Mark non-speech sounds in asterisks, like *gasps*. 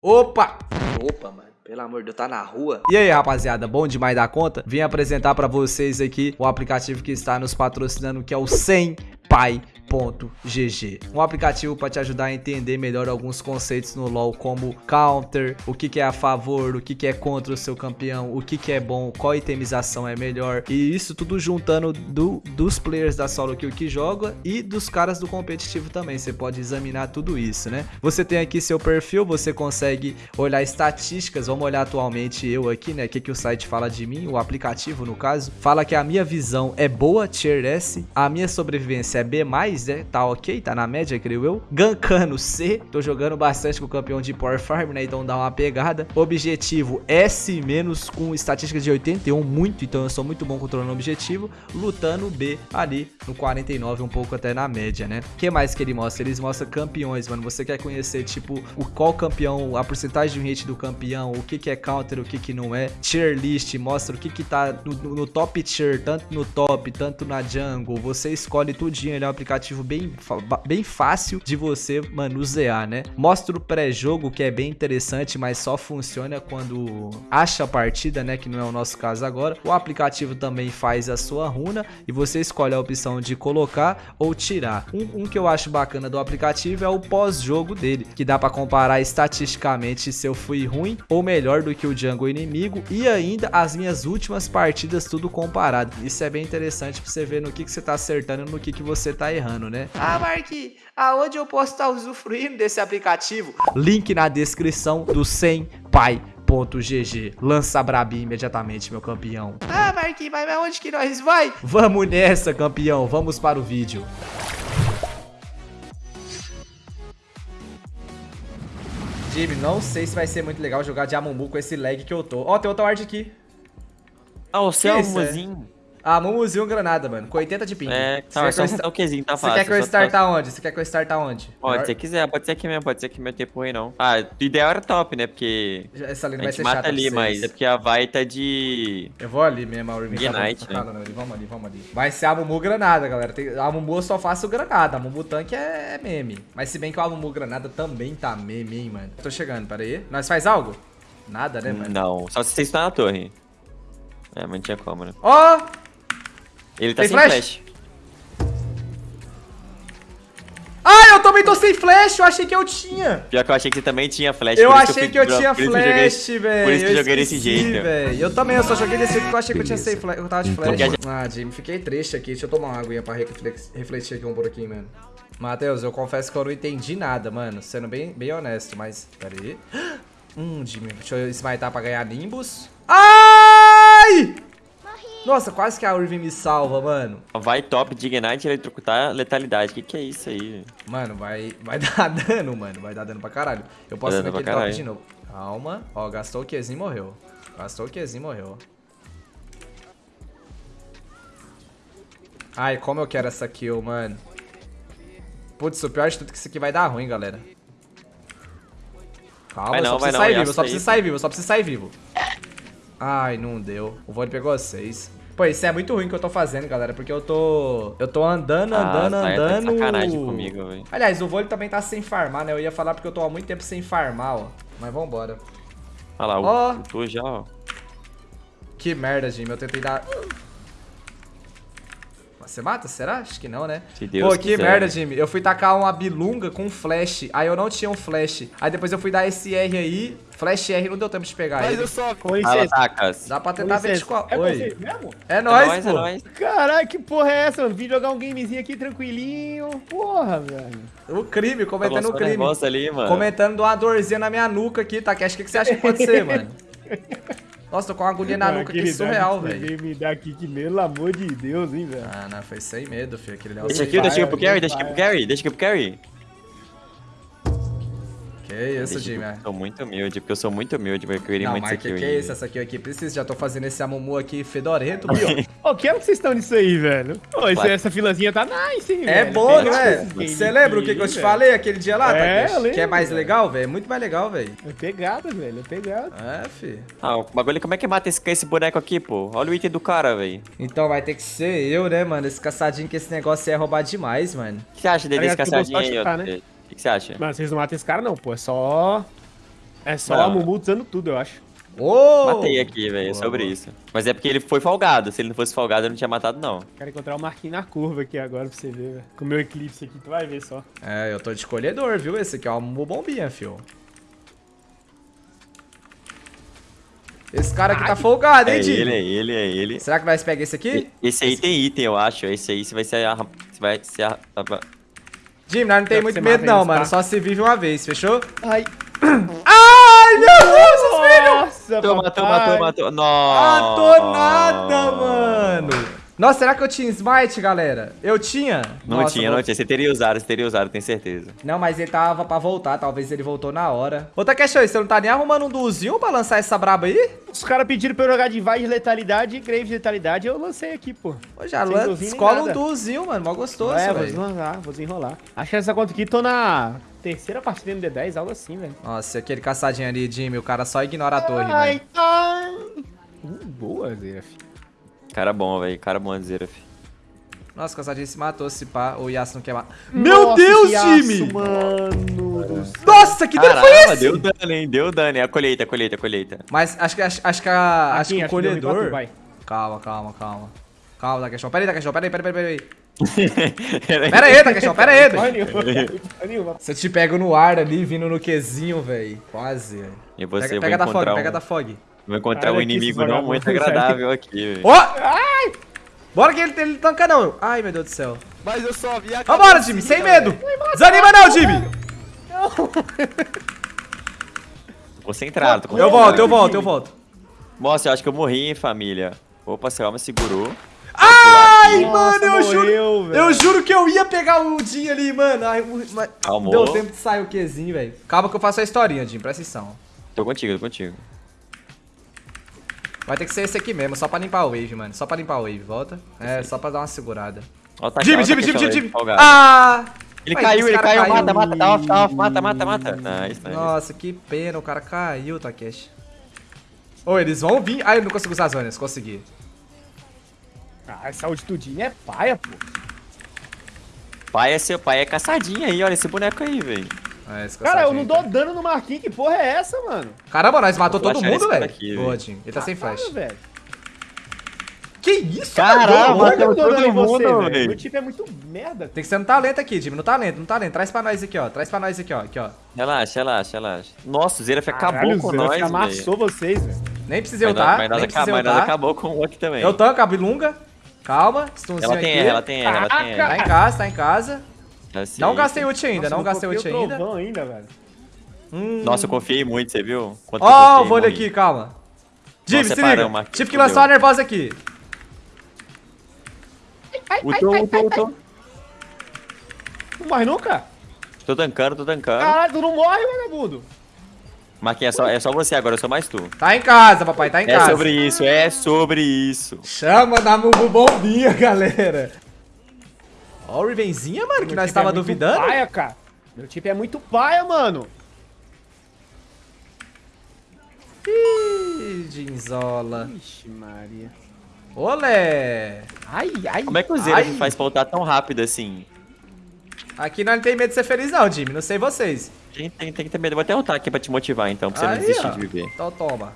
Opa! Opa, mano. Pelo amor de Deus, tá na rua. E aí, rapaziada, bom demais da conta? Vim apresentar pra vocês aqui o aplicativo que está nos patrocinando, que é o 100 Pai GG. Um aplicativo para te ajudar a entender melhor alguns conceitos no LoL, como counter, o que, que é a favor, o que, que é contra o seu campeão, o que, que é bom, qual itemização é melhor. E isso tudo juntando do, dos players da solo kill que joga e dos caras do competitivo também. Você pode examinar tudo isso, né? Você tem aqui seu perfil, você consegue olhar estatísticas. Vamos olhar atualmente eu aqui, né? O que, que o site fala de mim, o aplicativo no caso. Fala que a minha visão é boa, tier S, a minha sobrevivência é B+, né? Tá ok, tá na média, creio eu. Gankano C, tô jogando bastante com o campeão de Power Farm, né? Então dá uma pegada. Objetivo S- com estatística de 81, muito, então eu sou muito bom controlando o objetivo. Lutando B ali no 49, um pouco até na média, né? O que mais que ele mostra? Eles mostram campeões, mano. Você quer conhecer, tipo, o qual campeão, a porcentagem de hit do campeão, o que que é counter, o que que não é. Tier list, mostra o que que tá no, no top tier, tanto no top, tanto na jungle. Você escolhe tudinho, ele é um aplicativo bem, bem fácil de você manusear, né? Mostra o pré-jogo, que é bem interessante, mas só funciona quando acha a partida, né? Que não é o nosso caso agora. O aplicativo também faz a sua runa e você escolhe a opção de colocar ou tirar. Um, um que eu acho bacana do aplicativo é o pós-jogo dele, que dá para comparar estatisticamente se eu fui ruim ou melhor do que o jungle inimigo e ainda as minhas últimas partidas tudo comparado. Isso é bem interessante para você ver no que, que você tá acertando e no que, que você tá errando, né? Ah, Mark, aonde eu posso estar usufruindo desse aplicativo? Link na descrição do 100 Pai GG. Lança Brabi imediatamente, meu campeão. Ah, Marquinhos, mas onde que nós vai? Vamos nessa, campeão. Vamos para o vídeo. Jimmy, não sei se vai ser muito legal jogar de Amumu com esse lag que eu tô. Ó, oh, tem outra ward aqui. Ah, o seu Amumuzinho. Ah, Mumuzinho granada, mano. Com 80 de ping. É, tá, só um toquezinho, tá fácil. Você quer que eu start aonde? Você quer que eu aonde? Pode, se quiser, pode ser aqui mesmo, pode ser aqui meu tempo ruim, não. Ah, o ideal era top, né? Porque. Essa linha vai ser mata chata ali, mas é porque a vai tá de. Eu vou ali mesmo, a Urban Ignite, tá né? Vamos ali, vamos ali. Vai ser a Mumu granada, galera. Tem... A Mumu eu só faço granada. A Mumu tanque é meme. Mas se bem que a Mumu granada também tá meme, hein, mano. Tô chegando, pera aí. Nós faz algo? Nada, né, mano? Não, só se você está na torre. É, mas não tinha como, né? Ó! Oh! Ele tá Tem sem flash? flash. Ah, eu também tô sem flash, eu achei que eu tinha. Pior que eu achei que você também tinha flash. Eu achei que eu, que eu tinha flash, velho. Por isso que eu joguei desse jeito. velho. Eu também, eu só joguei desse jeito porque eu achei que eu tinha sem flash. Eu tava de flash. Ah, Jimmy, fiquei triste aqui. Deixa eu tomar uma aguinha pra refletir aqui um pouquinho, mano. Matheus, eu confesso que eu não entendi nada, mano. Sendo bem, bem honesto, mas... Pera aí. Hum, *gasps* Jimmy, deixa eu smitar pra ganhar Nimbus. Ai! Nossa, quase que a Urvin me salva, mano. Vai top de Ignite eletrocutar letalidade. Que que é isso aí? Mano, vai, vai *laughs* dar dano, mano. Vai dar dano pra caralho. Eu posso ver aquele top de novo. Calma. Ó, gastou o Qzinho e morreu. Gastou o Qzinho e morreu. Ai, como eu quero essa kill, mano. Putz, o pior de tudo é que isso aqui vai dar ruim, galera. Calma, vai não, só preciso sair vivo, só preciso sair vivo, só preciso sair vivo. Ai, não deu. O vôlei pegou seis. Pô, isso é muito ruim que eu tô fazendo, galera, porque eu tô... Eu tô andando, andando, ah, andando... Tá sacanagem comigo, velho. Aliás, o vôlei também tá sem farmar, né? Eu ia falar porque eu tô há muito tempo sem farmar, ó. Mas vambora. Olha lá, oh. tô já, ó. Que merda, Jimmy. Eu tentei dar... Você mata? Será? Acho que não, né? Se Deus Pô, que quiser. merda, Jimmy. Eu fui tacar uma bilunga com flash. Aí eu não tinha um flash. Aí depois eu fui dar esse R aí. Flash R não deu tempo de pegar Mas ele. eu só... Com licença. Dá pra tentar ver qual... É Oi. mesmo? É nóis, é pô. É Caralho, que porra é essa, mano? Vim jogar um gamezinho aqui tranquilinho. Porra, velho. O crime, comentando o crime. Ali, mano. Comentando uma dorzinha na minha nuca aqui, tá? Que acho que você acha que pode ser, mano? *laughs* Nossa, tô com uma agulha na nuca aqui surreal, velho. me dá aqui que, pelo amor de Deus, hein, velho. Ah, não, foi sem medo, filho. Aquele deixa aqui, deixa aqui pro carry, deixa aqui pro carry, deixa aqui pro carry. Que isso, Jimmy. Sou muito humilde, porque eu sou muito humilde, porque eu queria muito Mark, isso aqui. Que é isso, essa aqui aqui precisa. Já tô fazendo esse Amumu aqui fedorento, viu? *laughs* Ô, que ano que vocês estão nisso aí, velho? Ô, claro. essa filazinha tá nice, hein, É velho. bom, não é? Você lembra o que, que eu te falei aquele dia lá, é, Takeshi? Que é mais velho. legal, velho? É muito mais legal, velho. É pegada, velho, é pegada. É, fi. Ah, o bagulho, como é que mata esse, esse boneco aqui, pô? Olha o item do cara, velho. Então vai ter que ser eu, né, mano? Esse caçadinho que esse negócio é roubar demais, mano. O que você acha dele, esse caçadinho aí? O né? Que você acha? Mas vocês não matam esse cara, não, pô. É só É só Não. a Mumu usando tudo, eu acho. Ô! Matei aqui, velho, é sobre isso. Mas é porque ele foi folgado. Se ele não fosse folgado, eu não tinha matado, não. Quero encontrar o Marquinhos na curva aqui agora pra você ver, velho. Com o meu eclipse aqui, tu vai ver só. É, eu tô de escolhedor, viu? Esse aqui é uma bombinha, fio. Esse cara aqui tá folgado, É hein, Jimmy? ele, é ele, é ele. Será que nós pega esse aqui? Esse aí tem item, eu acho. Esse aí você vai ser. arra- Você vai ser. arra- Nós não tem muito medo não, mano. tá? Só se vive uma vez, fechou? Ai. *coughs* Ai, meu Deus, os filhos! Nossa, Matou, matou, matou, matou. Nossa. tô nada, mano. Nossa, será que eu tinha smite, galera? Eu tinha? Não Nossa, tinha, vou- não tinha. Você teria usado, você teria usado, tenho certeza. Não, mas ele tava pra voltar, talvez ele voltou na hora. Ô, Takeshi, você não tá nem arrumando um duzinho pra lançar essa braba aí? Os caras pediram pra eu jogar de Vai de letalidade e Grave de letalidade, eu lancei aqui, pô. Pô, já escola um duzinho, mano, mó gostoso, é, vou velho. desenrolar, vou desenrolar. Acho que essa conta aqui tô na terceira partida no D10, algo assim, velho. Nossa, aquele caçadinho ali, Jimmy, o cara só ignora a torre, Ai, velho. ai. Uh, boa, Zeraf. Cara bom, velho. Cara bom, Zeraf. Nossa, o caçadinho se matou, se pá, o Yasuo não quer matar. Meu Nossa, Deus, que Jimmy! Mano. Nossa, que dano foi esse? deu dano, hein? Deu dano. É a colheita, a colheita, a colheita. Mas acho que, acho, acho que, a, acho que o Marquinhos, acho que ruim pra colhedor... tu, vai. calma, calma, calma. Calma, Takeshon. Pera aí, Takeshon, pera aí, pera aí, pera aí. Pera *laughs* Pera aí, Takeshon, pera aí. Você te pega no ar ali, vindo no Qzinho, velho. Quase, velho. E você Pega, vai pega da encontrar fog, um, pega da fog. Vou encontrar Olha um inimigo não muito agradável *laughs* aqui, velho. Ó! Ai! Bora que ele, ele tanca não. Ai, meu Deus do céu. Mas eu só vi a Vambora, Jimmy, sem medo. Desanima não, Jimmy. Concentrado, tô Eu volto, eu volto, eu volto. Nossa, eu acho que eu morri, hein, família. Opa, seu alma segurou. Ai, Nossa, mano, eu juro. morreu, velho. Eu juro que eu ia pegar o Jim ali, mano. Ai, mas Calmou. deu tempo de sair o Qzinho, velho. Calma que eu faço a historinha, Jim, presta atenção. Tô contigo, tô contigo. Vai ter que ser esse aqui mesmo, só pra limpar o wave, mano. Só pra limpar o wave, volta. É, só pra dar uma segurada. Ó, tá Jimmy, Jimmy, Jimmy, Jimmy. Ah! Ele Vai, caiu, ele cara caiu, mata, mata, tá off, tá off, mata, mata, mata. Nice, nice. Nossa, que pena, o cara caiu, Takeshi. Ô, eles vão vir. Ai, eu não consigo usar as zonas, consegui. Ah, essa altitudinha é paia, pô. Pai é seu pai, é caçadinha aí, olha esse boneco aí, velho. É, Cara, eu não dou dano no Marquinhos, que porra é essa, mano? Caramba, nós matou todo mundo, cara velho. aqui, Boa, velho. Jim. Ele tá sem Caralho, flash. velho. Que isso, Caramba, eu matamos dano em todo você, mundo, velho. Meu tipo é muito merda. Tem que ser no talento aqui, Jimmy. No talento, no talento. Traz pra nós aqui, ó. Traz pra nós aqui, ó. Aqui, ó. Relaxa, relaxa, relaxa. Nossa, o Zeraf acabou com nós, velho. amassou vocês, velho. Nem precisei Mas nós- ultar. Mas Nem acabou, precisei mas ultar. acabou com o outro também. Eu tanco a bilunga. Calma. Stunzinho Ela tem aqui. R, ela tem R, ela tem Tá em R. casa, tá em casa. Assim. Não gastei ult ainda, Nossa, não gastei ult ainda. trovão ainda, velho. Hum. Nossa, eu confiei muito, você viu? Quanto que eu Ó, confiei o vôlei muito. aqui, calma. Jimmy, se separamos, liga. Tive que lançar uma nervosa aqui. Ultou, ultou, ultou. Não morre nunca? Tô tancando, tô tancando. Caralho, tu não morre, vagabundo. Marquinhos, é só, é só você agora, eu sou mais tu. Tá em casa, papai, tá em É casa. sobre isso, é sobre isso. Chama da Mubu Bombinha, *laughs* galera. Ó, o Rivenzinha, mano, que Meu nós tipo tava é muito duvidando. paia, cara. Meu tipo é muito paia, mano. Ih, Ginzola. Ixi, Maria. Olé. Ai, ai. Como é que o Zera Ai. faz pra tão rápido assim? Aqui nós não tem medo de ser feliz não, Jimmy. Não sei vocês. Tem, tem, tem que ter medo. Eu Vou até ultar aqui pra te motivar então, pra você não Aí, desistir ó. de viver. Então toma.